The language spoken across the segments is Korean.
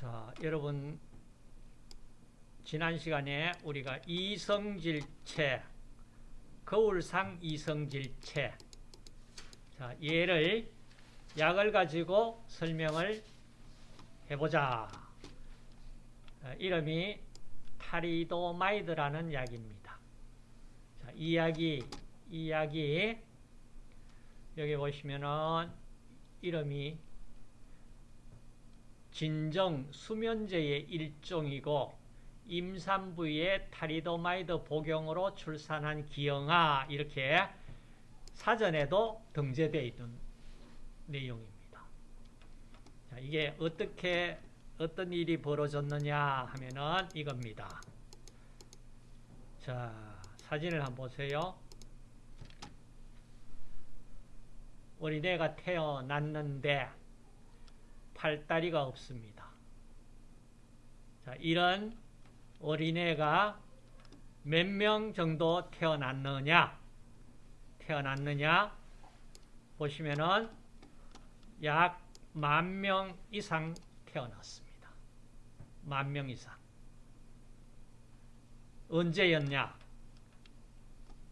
자, 여러분 지난 시간에 우리가 이성질체, 거울상 이성질체 자, 얘를 약을 가지고 설명을 해보자. 자, 이름이 타리도마이드라는 약입니다. 자, 이 약이 이 약이 여기 보시면은 이름이 진정 수면제의 일종이고 임산부의 타리도마이드 복용으로 출산한 기형아 이렇게 사전에도 등재되어 있는 내용입니다. 자, 이게 어떻게 어떤 일이 벌어졌느냐 하면은 이겁니다. 자, 사진을 한번 보세요. 어린애가 태어났는데 팔다리가 없습니다. 자, 이런 어린애가 몇 명 정도 태어났느냐? 태어났느냐? 보시면은 약 만 명 이상 태어났습니다. 만 명 이상. 언제였냐?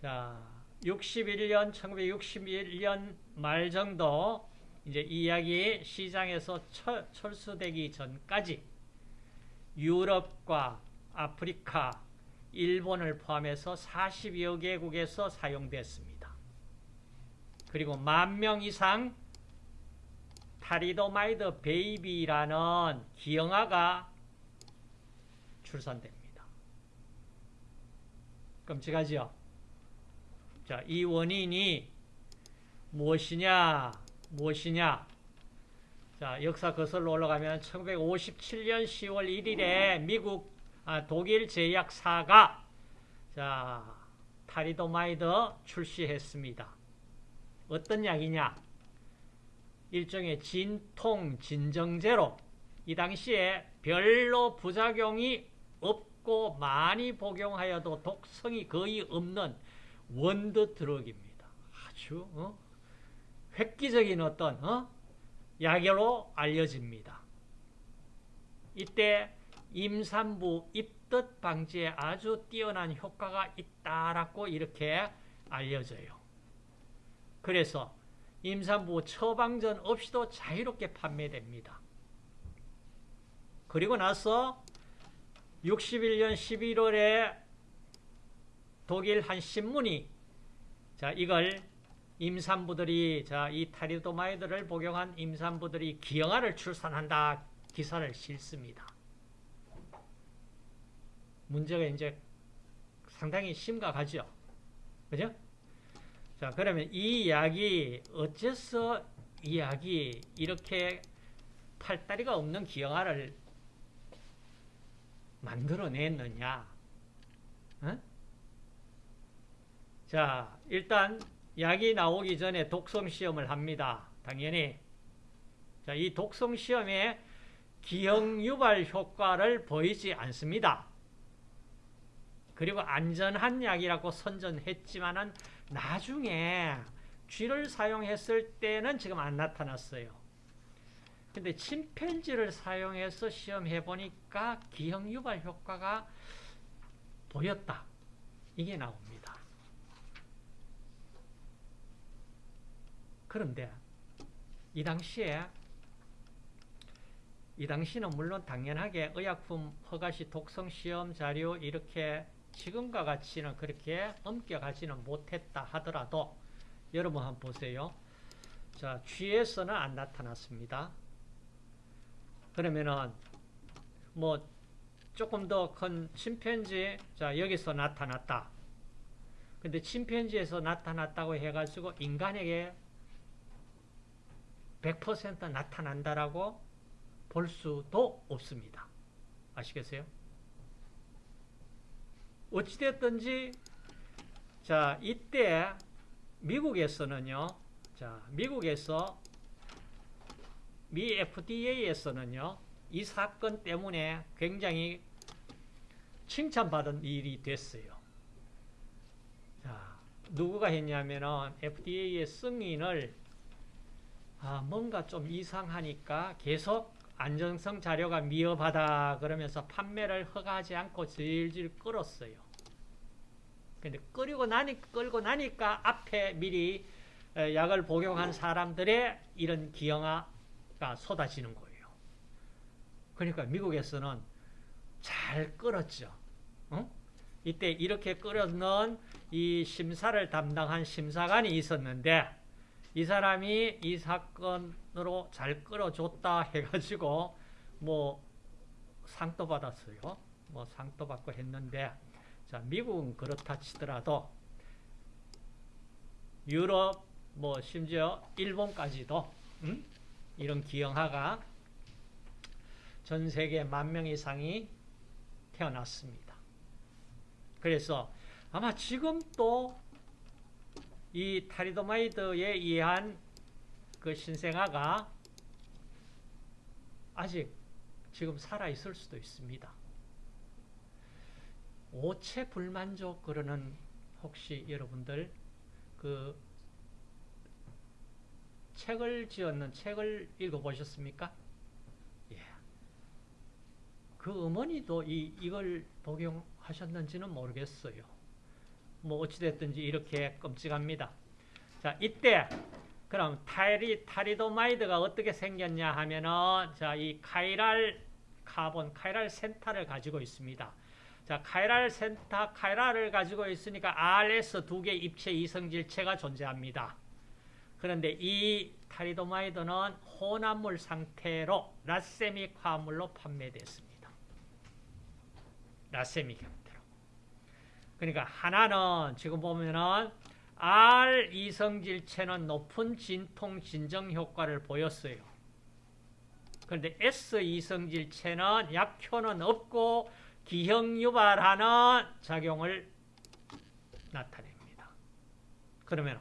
자, 61년, 1961년 말 정도 이제 이 약이 시장에서 철, 철수되기 전까지 유럽과 아프리카, 일본을 포함해서 40여 개국에서 사용됐습니다. 그리고 만 명 이상 타리도마이드 베이비라는 기형아가 출산됩니다. 끔찍하죠? 자, 이 원인이 무엇이냐? 무엇이냐? 자, 역사 거슬러 올라가면 1957년 10월 1일에 미국, 아, 독일 제약사가 자, 타리도마이드 출시했습니다. 어떤 약이냐? 일종의 진통 진정제로 이 당시에 별로 부작용이 없고 많이 복용하여도 독성이 거의 없는 원더 드럭입니다. 아주 어? 획기적인 어떤 어? 약으로 알려집니다. 이때 임산부 입덧 방지에 아주 뛰어난 효과가 있다라고 이렇게 알려져요. 그래서 임산부 처방전 없이도 자유롭게 판매됩니다. 그리고 나서 61년 11월에 독일 한 신문이 자 이걸 임산부들이 자 이 타리도마이드를 복용한 임산부들이 기형아를 출산한다 기사를 싣습니다. 문제가 이제 상당히 심각하죠. 그죠? 자, 그러면 이 약이 어째서 이 약이 이렇게 팔다리가 없는 기형아를 만들어냈느냐? 어? 자, 일단 약이 나오기 전에 독성 시험을 합니다. 당연히. 자, 이 독성 시험에 기형 유발 효과를 보이지 않습니다. 그리고 안전한 약이라고 선전했지만은 나중에 쥐를 사용했을 때는 지금 안 나타났어요. 근데 침팬지를 사용해서 시험해 보니까 기형 유발 효과가 보였다. 이게 나옵니다. 그런데 이 당시에 이 당시는 물론 당연하게 의약품 허가시 독성 시험 자료 이렇게 지금과 같이는 그렇게 엄격하지는 못했다 하더라도 여러분 한번 보세요. 자, 쥐에서는 안 나타났습니다. 그러면은 뭐 조금 더 큰 침팬지 자 여기서 나타났다. 근데 침팬지에서 나타났다고 해가지고 인간에게 100% 나타난다라고 볼 수도 없습니다. 아시겠어요? 어찌됐든지 자 이때 미국에서는요 자 미국에서 미 FDA에서는요 이 사건 때문에 굉장히 칭찬받은 일이 됐어요 자 누구가 했냐면은 FDA의 승인을 아 뭔가 좀 이상하니까 계속 안정성 자료가 미흡하다 그러면서 판매를 허가하지 않고 질질 끌었어요. 근데 끓이고 나니 끌고 나니까 앞에 미리 에, 약을 복용한 사람들의 이런 기형아가 쏟아지는 거예요. 그러니까 미국에서는 잘 끌었죠. 어? 이때 이렇게 끌어넣은 이 심사를 담당한 심사관이 있었는데 이 사람이 이 사건으로 잘 끌어줬다 해가지고 뭐 상도 받았어요. 뭐 상도 받고 했는데 자 미국은 그렇다 치더라도 유럽 뭐 심지어 일본까지도 음? 이런 기형아가 전 세계 만 명 이상이 태어났습니다. 그래서 아마 지금도 이 타리도마이드에 의한 그 신생아가 아직 지금 살아있을 수도 있습니다. 오체 불만족 그러는 혹시 여러분들 그 책을 지었는 책을 읽어보셨습니까? 예. 그 어머니도 이, 이걸 복용하셨는지는 모르겠어요. 뭐 어찌됐든지 이렇게 끔찍합니다. 자, 이때 그럼 타리, 타리도마이드가 어떻게 생겼냐 하면은 자, 이 chiral carbon, chiral center를 가지고 있습니다. 자, chiral center, chiral을 가지고 있으니까 RS 두 개 입체 이성질체가 존재합니다. 그런데 이 타리도마이드는 혼합물 상태로 racemic 화합물로 판매됐습니다. racemic. 그러니까 하나는 지금 보면은 R 이성질체는 높은 진통 진정 효과를 보였어요. 그런데 S 이성질체는 약효는 없고 기형 유발하는 작용을 나타냅니다. 그러면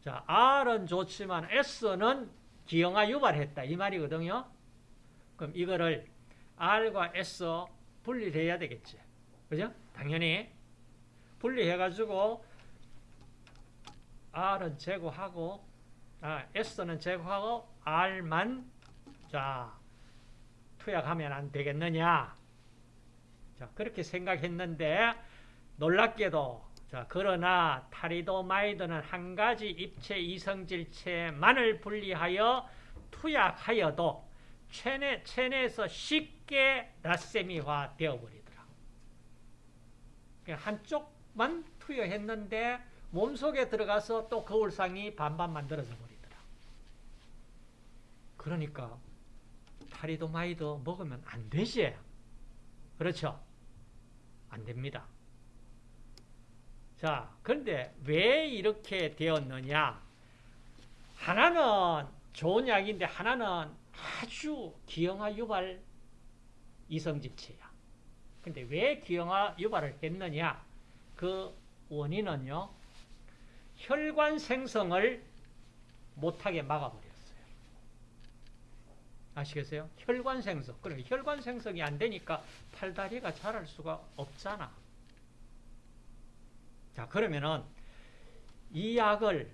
자, R은 좋지만 S는 기형아 유발했다. 이 말이거든요. 그럼 이거를 R과 S 분리를 해야 되겠지. 그죠? 당연히. 분리해가지고 R은 제거하고, 아, S는 제거하고 R만, 자, 투약하면 안 되겠느냐. 자, 그렇게 생각했는데, 놀랍게도 자, 그러나 타리도마이드는 한 가지 입체 이성질체만을 분리하여 투약하여도 체내, 체내에서 쉽게 라세미화 되어버리더라. 한쪽만 투여했는데 몸속에 들어가서 또 거울상이 반반 만들어져 버리더라. 그러니까 타리도마이드 먹으면 안 되지. 그렇죠? 안 됩니다. 자, 그런데 왜 이렇게 되었느냐? 하나는 좋은 약인데 하나는 아주 기형아 유발 이성질체야. 근데 왜 기형아 유발을 했느냐? 그 원인은요, 혈관 생성을 못하게 막아버렸어요. 아시겠어요? 혈관 생성. 그러니까 혈관 생성이 안 되니까 팔다리가 자랄 수가 없잖아. 자, 그러면은 이 약을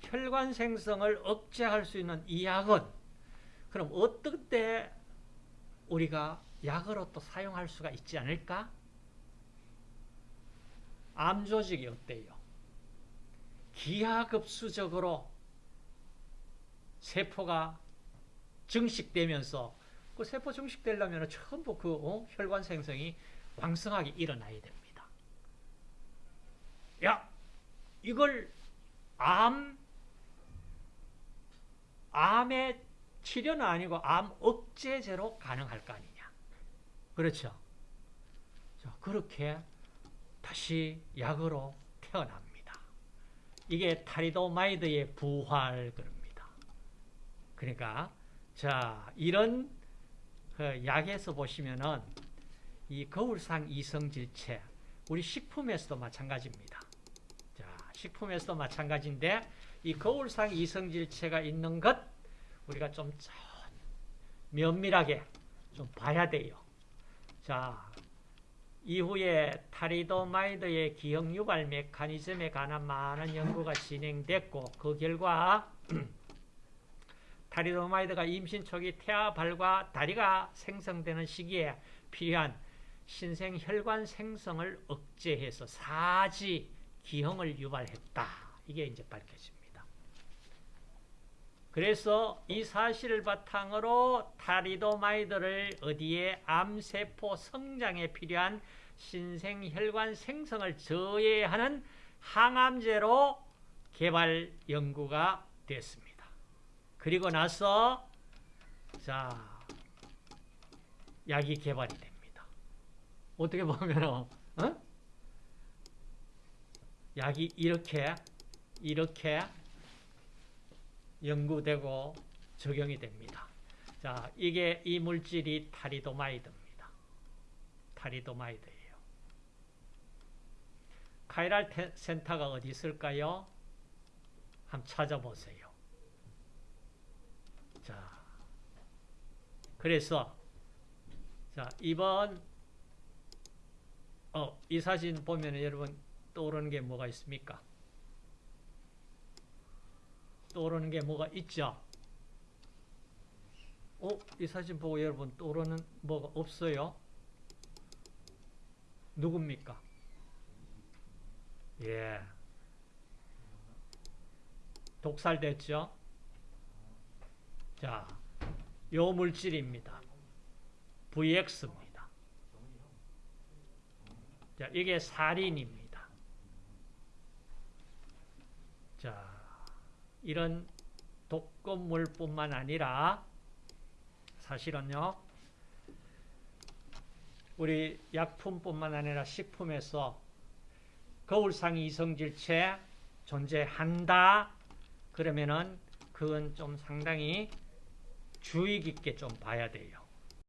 혈관 생성을 억제할 수 있는 이 약은 그럼 어떨 때 우리가 약으로 또 사용할 수가 있지 않을까? 암 조직이 어때요? 기하급수적으로 세포가 증식되면서 그 세포 증식되려면 전부 그 어? 혈관 생성이 왕성하게 일어나야 됩니다. 야, 이걸 암, 암의 치료는 아니고 암 억제제로 가능할 거 아니냐. 그렇죠. 자, 그렇게 다시 약으로 태어납니다. 이게 타리도마이드의 부활 그럽니다. 그러니까 자 이런 그 약에서 보시면은 이 거울상 이성질체 우리 식품에서도 마찬가지입니다. 자 식품에서도 마찬가지인데 이 거울상 이성질체가 있는 것 우리가 좀 면밀하게 좀 봐야 돼요. 자 이후에 타리도마이드의 기형 유발 메커니즘에 관한 많은 연구가 진행됐고 그 결과 타리도마이드가 임신 초기 태아 팔과 다리가 생성되는 시기에 필요한 신생 혈관 생성을 억제해서 사지 기형을 유발했다. 이게 이제 밝혀집니다. 그래서 이 사실을 바탕으로 타리도마이드를 어디에 암세포 성장에 필요한 신생 혈관 생성을 저해하는 항암제로 개발 연구가 됐습니다. 그리고 나서 자 약이 개발이 됩니다. 어떻게 보면 어? 약이 이렇게 이렇게 연구되고 적용이 됩니다. 자, 이게 이 물질이 타리도마이드입니다. 타리도마이드예요. chiral center가 어디 있을까요? 한번 찾아보세요. 자, 그래서 자 이번 어, 이 사진 보면 여러분 떠오르는 게 뭐가 있습니까? 떠오르는 게 뭐가 있죠? 어, 이 사진 보고 여러분 떠오르는 뭐가 없어요? 누굽니까? 예. 독살됐죠? 자, 요 물질입니다. VX입니다. 자, 이게 살인입니다. 자, 이런 독극물뿐만 아니라 사실은요, 우리 약품뿐만 아니라 식품에서 거울상 이성질체 존재한다. 그러면은 그건 좀 상당히 주의 깊게 좀 봐야 돼요.